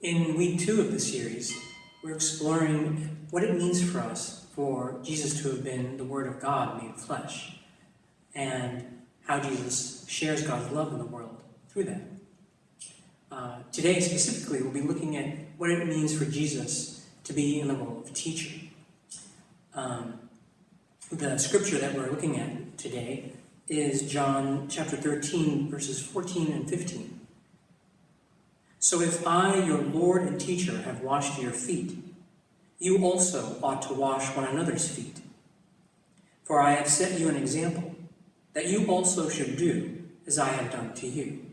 In week two of the series, we're exploring what it means for us for Jesus to have been the Word of God made flesh, and how Jesus shares God's love in the world through that. Uh, today, specifically, we'll be looking at what it means for Jesus to be in the role of teacher. Um, the scripture that we're looking at today is John chapter 13, verses 14 and 15. So if I, your Lord and teacher, have washed your feet, you also ought to wash one another's feet. For I have set you an example, that you also should do as I have done to you.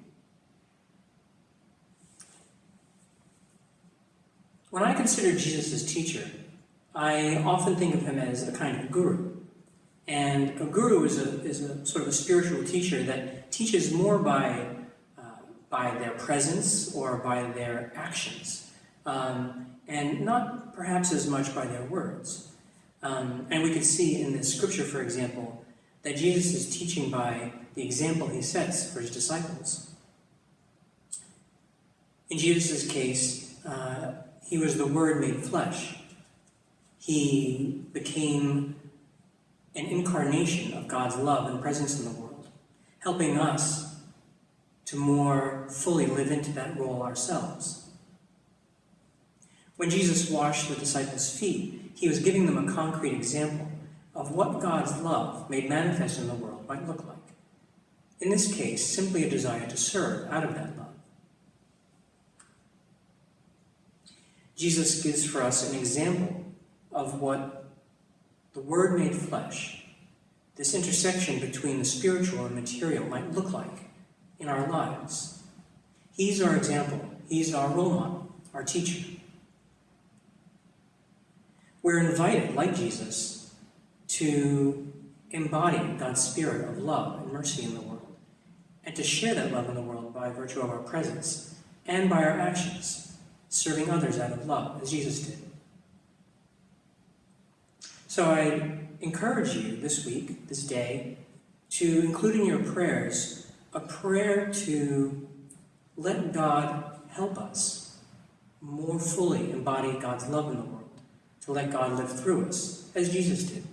When I consider Jesus as teacher, I often think of him as a kind of guru. And a guru is a, is a sort of a spiritual teacher that teaches more by, by their presence or by their actions, um, and not perhaps as much by their words. Um, and we can see in this scripture, for example, that Jesus is teaching by the example he sets for his disciples. In Jesus' case, uh, he was the Word made flesh. He became an incarnation of God's love and presence in the world, helping us to more fully live into that role ourselves. When Jesus washed the disciples' feet, he was giving them a concrete example of what God's love made manifest in the world might look like. In this case, simply a desire to serve out of that love. Jesus gives for us an example of what the Word made flesh, this intersection between the spiritual and material might look like in our lives. He's our example. He's our role model, our teacher. We're invited, like Jesus, to embody God's spirit of love and mercy in the world, and to share that love in the world by virtue of our presence and by our actions, serving others out of love, as Jesus did. So I encourage you this week, this day, to include in your prayers a prayer to let God help us more fully embody God's love in the world, to let God live through us, as Jesus did.